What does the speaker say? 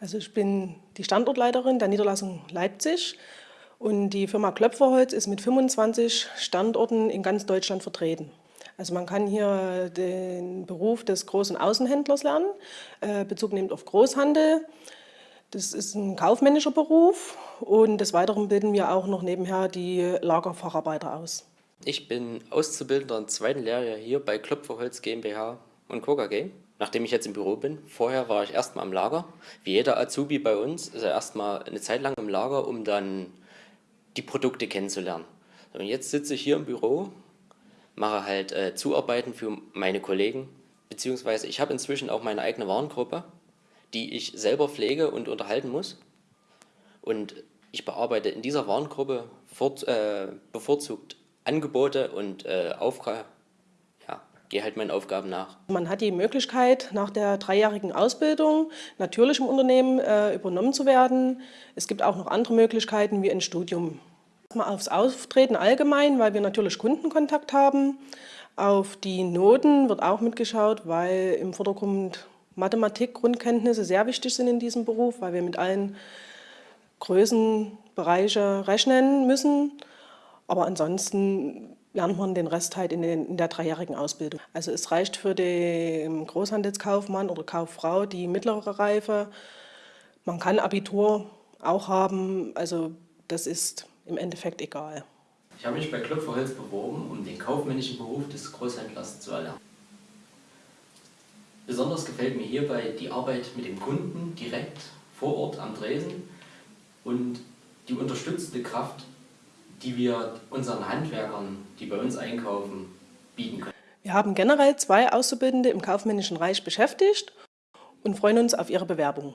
Also ich bin die Standortleiterin der Niederlassung Leipzig und die Firma Klöpferholz ist mit 25 Standorten in ganz Deutschland vertreten. Also man kann hier den Beruf des großen Außenhändlers lernen, äh, Bezug nimmt auf Großhandel. Das ist ein kaufmännischer Beruf und des Weiteren bilden wir auch noch nebenher die Lagerfacharbeiter aus. Ich bin Auszubildender im zweiten Lehrjahr hier bei Klöpferholz GmbH und Co. KG nachdem ich jetzt im Büro bin. Vorher war ich erstmal im Lager. Wie jeder Azubi bei uns ist er erstmal eine Zeit lang im Lager, um dann die Produkte kennenzulernen. Und jetzt sitze ich hier im Büro, mache halt äh, Zuarbeiten für meine Kollegen, beziehungsweise ich habe inzwischen auch meine eigene Warengruppe, die ich selber pflege und unterhalten muss. Und ich bearbeite in dieser Warengruppe fort, äh, bevorzugt Angebote und äh, Aufgaben gehe halt meinen Aufgaben nach. Man hat die Möglichkeit, nach der dreijährigen Ausbildung natürlich im Unternehmen äh, übernommen zu werden. Es gibt auch noch andere Möglichkeiten wie ein Studium. Mal aufs Auftreten allgemein, weil wir natürlich Kundenkontakt haben. Auf die Noten wird auch mitgeschaut, weil im Vordergrund Mathematik, Grundkenntnisse sehr wichtig sind in diesem Beruf, weil wir mit allen Größenbereiche rechnen müssen. Aber ansonsten lernt man den Rest halt in, den, in, der dreijährigen Ausbildung. Also es reicht für den Großhandelskaufmann oder Kauffrau die mittlere Reife. Man kann Abitur auch haben, also das ist im Endeffekt egal. Ich habe mich bei Klopferholz beworben, um den kaufmännischen Beruf des Großhändlers zu erlernen. Besonders gefällt mir hierbei die Arbeit mit dem Kunden direkt vor Ort am Dresen und die unterstützende Kraft die wir unseren Handwerkern, die bei uns einkaufen, bieten können. Wir haben generell zwei Auszubildende im kaufmännischen Reich beschäftigt und freuen uns auf ihre Bewerbung.